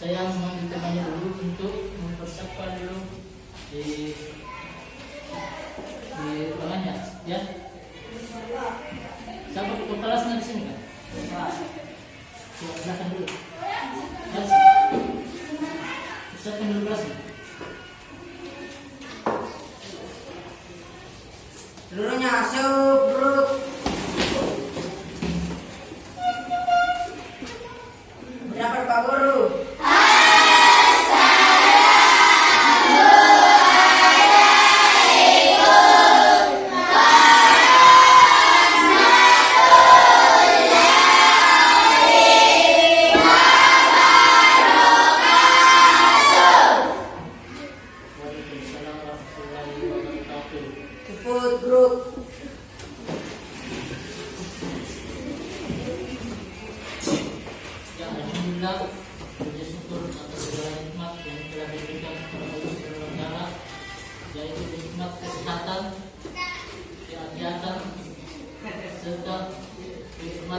saya mohon ditemani dulu untuk mempersiapkan dulu di di ruangannya, ya. Siapa kelasnya di sini kan? Silakan dulu. Silakan dulu kelasnya. Seluruhnya masuk, bro.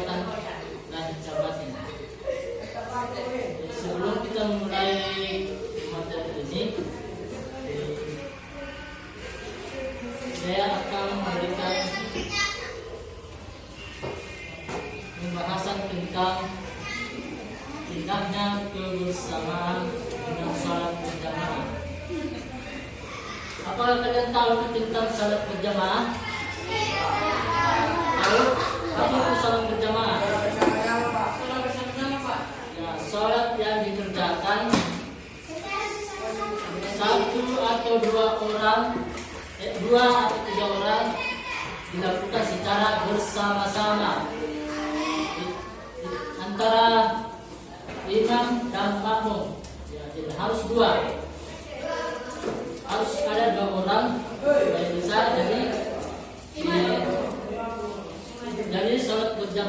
Kenikmatan dan jabatan. Sebelum kita memulai materi ini, saya akan memberikan pembahasan tentang indahnya kebersamaan dengan salat berjamaah. Apakah kalian tahu tentang salat berjamaah?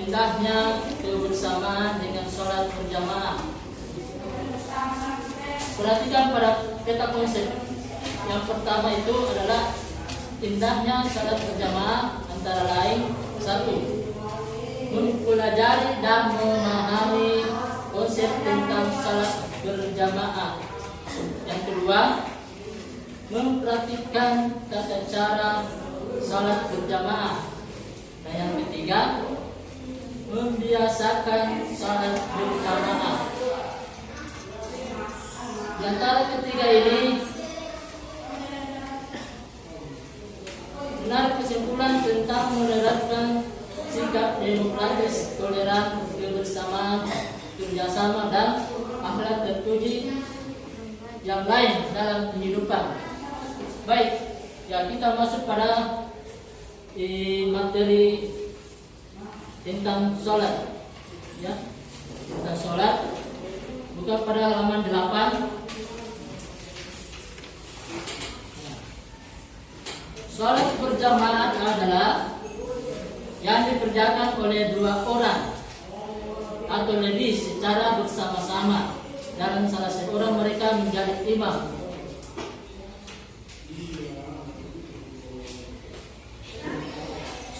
indahnya kebersamaan dengan sholat berjamaah. Perhatikan pada peta konsep. Yang pertama itu adalah indahnya sholat berjamaah antara lain satu mempelajari dan memahami konsep tentang salat berjamaah. Yang kedua, mempraktikkan tata cara salat berjamaah. Dan yang ketiga, membiasakan salat berjamaah. Di antara ketiga ini, benar kesimpulan tentang menerapkan sikap demokratis, toleran, kebersamaan, kerjasama dan akhlak terpuji yang lain dalam kehidupan. Baik, ya kita masuk pada eh, materi tentang sholat. Ya, tentang sholat. Buka pada halaman 8 Sholat berjamaah adalah yang dikerjakan oleh dua orang atau lebih secara bersama-sama dan salah seorang mereka menjadi imam.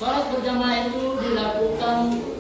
Sholat berjamaah itu dilakukan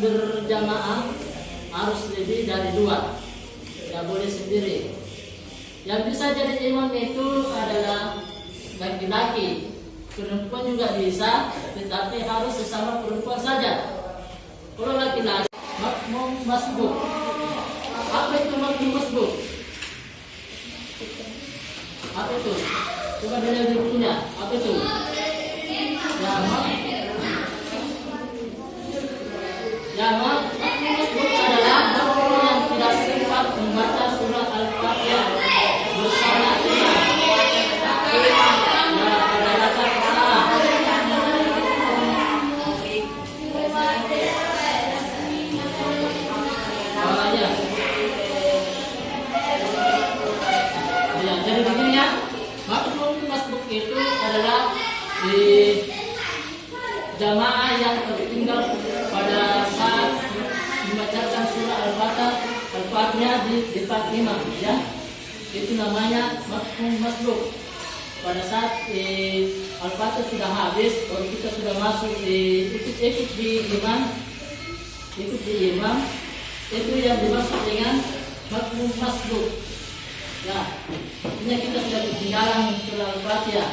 berjamaah harus lebih dari dua. Tidak boleh sendiri. Yang bisa jadi imam itu adalah laki-laki. Perempuan juga bisa tetapi harus sesama perempuan saja. Kalau laki-laki makmum masbuk. Apa itu makmum masbuk? Apa itu? Coba di bukunya apa itu? Ya ya mak itu namanya makmum masbuk. Pada saat eh, al-fatihah sudah habis kalau kita sudah masuk di ikut ikut di imam ikut di imam itu yang dimaksud dengan makmum masbuk. Ya artinya kita sudah ketinggalan surah al-fatihah.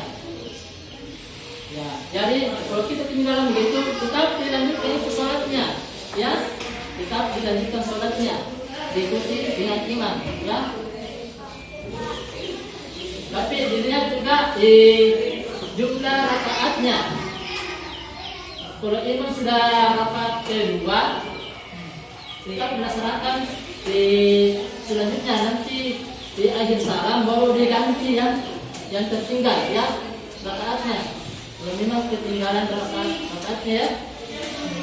Ya jadi kalau kita ketinggalan begitu tetap dilanjutkan itu sholatnya. Ya tetap dilanjutkan sholatnya. Diikuti dengan imam ya tapi dilihat juga di jumlah rakaatnya. Kalau imam sudah rakaat kedua kita melaksanakan di selanjutnya nanti di akhir salam baru diganti yang yang tertinggal ya rakaatnya. Kalau memang ketinggalan rakaat rakaatnya ya.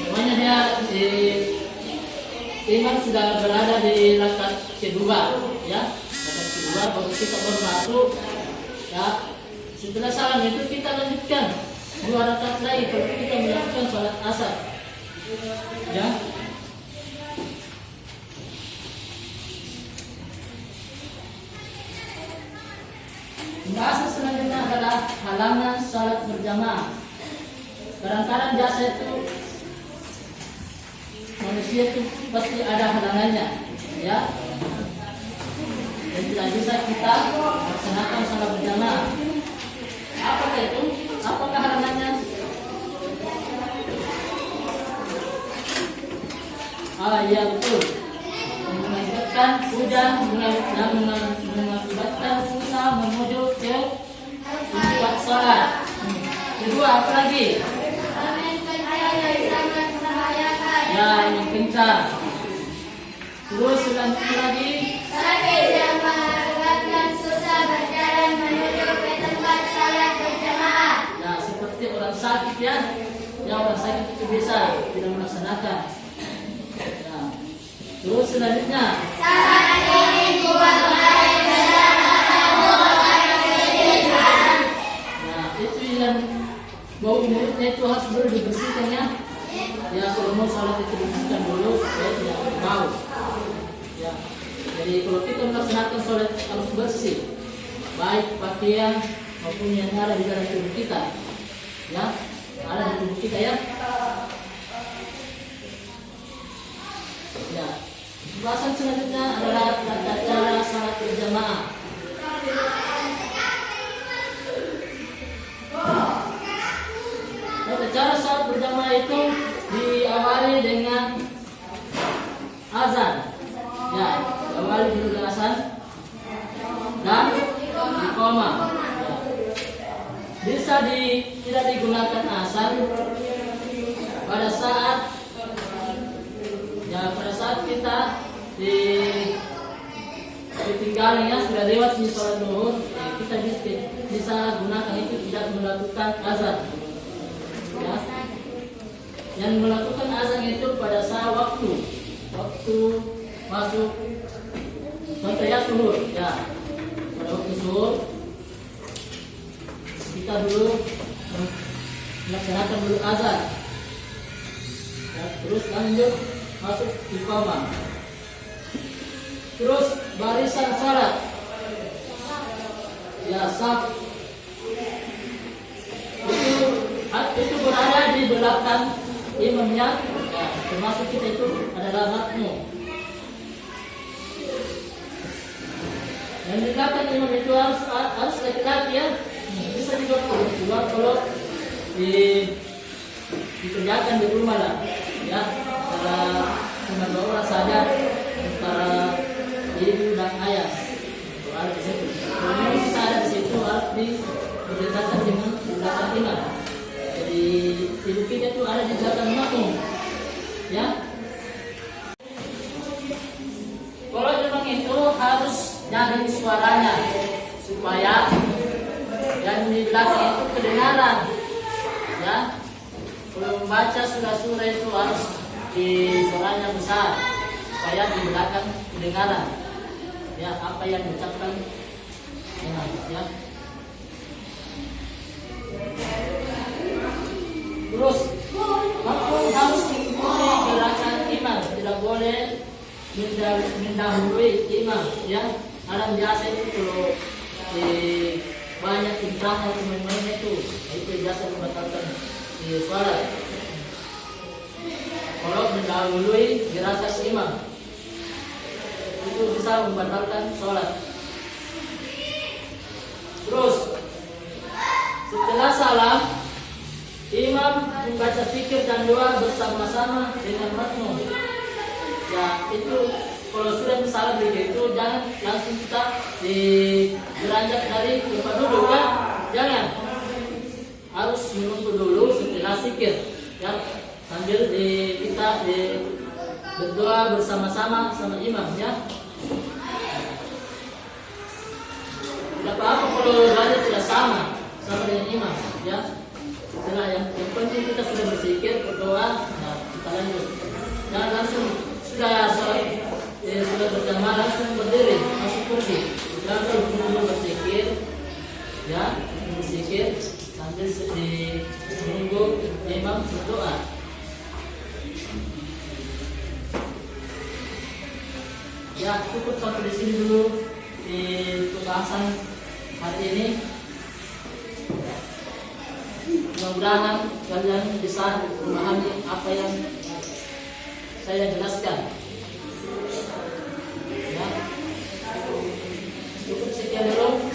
Namanya dia di imam sudah berada di rakaat kedua ya. Rakaat kedua baru kita baru masuk ya setelah salam itu kita lanjutkan dua rakaat lagi baru kita melakukan sholat asar ya Bahasa selanjutnya adalah halangan salat berjamaah. Kadang-kadang biasa itu manusia itu pasti ada halangannya, ya. Dan tidak bisa kita laksanakan salat berjamaah. Apakah itu? Apakah halangannya? Ah iya betul. Mengakibatkan hujan dan mengakibatkan susah menuju ke tempat sholat. Kedua apa lagi? Ya ini kencang. Terus selanjutnya lagi. Ya sakit ya. Ya orang sakit itu bisa tidak melaksanakan. Ya. Terus selanjutnya. Nah, itu yang bau mulutnya itu harus dulu dibersihkan ya. Ya, kalau mau salat itu dibersihkan dulu supaya tidak bau. Ya. Jadi kalau kita melaksanakan sholat harus bersih, baik pakaian maupun yang ada di dalam tubuh kita. Ya, ada di tubuh kita ya. Ya. Pembahasan selanjutnya adalah tata cara salat berjamaah. Tata cara salat berjamaah itu diawali dengan azan. Ya, diawali dengan azan dan iqamah. Ya. Bisa di, tidak digunakan azan pada saat ya pada saat kita di ditinggalin ya sudah lewat di sholat duhur ya, kita bisa, bisa gunakan itu tidak melakukan azan. Ya. Yang melakukan azan itu pada saat waktu waktu masuk contoh ya suhur ya. Pada waktu suhur kita dulu melaksanakan dulu azan ya, terus lanjut masuk iqamah. Terus barisan salat ya saf itu itu berada di belakang imamnya. Ya, termasuk kita itu adalah makmum. Yang dikatakan imam itu harus harus laki-laki ya. Bisa juga perempuan kalau di dikerjakan di rumah lah. Ya para orang saja antara ibu dan ayah. Harus di situ. Kalau bisa ada di situ harus diberitakan dengan belakang imam jadi ibu kita itu ada di belakang makmum. Ya. Kalau memang itu harus nyaring suaranya supaya yang di belakang itu kedengaran ya kalau membaca surah-surah itu harus di suaranya besar supaya di belakang kedengaran ya apa yang diucapkan? Imam ya. Terus makmum harus mengikuti gerakan imam tidak boleh mendah- mendahului imam ya. Alam biasa itu kalau di banyak tingkahnya teman-teman itu itu biasa membatalkan sholat kalau mendahului gerakan imam itu bisa membatalkan sholat terus setelah salam imam membaca fikir dan doa bersama-sama dengan makmum. Ya itu kalau sudah salah begitu jangan langsung kita di beranjak dari tempat duduk kan jangan. Harus menunggu dulu setelah sikir ya. Sambil di kita di berdoa bersama-sama sama imam ya. Tidak apa-apa kalau doanya tidak sama sama dengan imam ya. Setelah yang, yang penting kita sudah hari ini. Mudah-mudahan kalian bisa memahami apa yang saya jelaskan. Ya. Cukup sekian dulu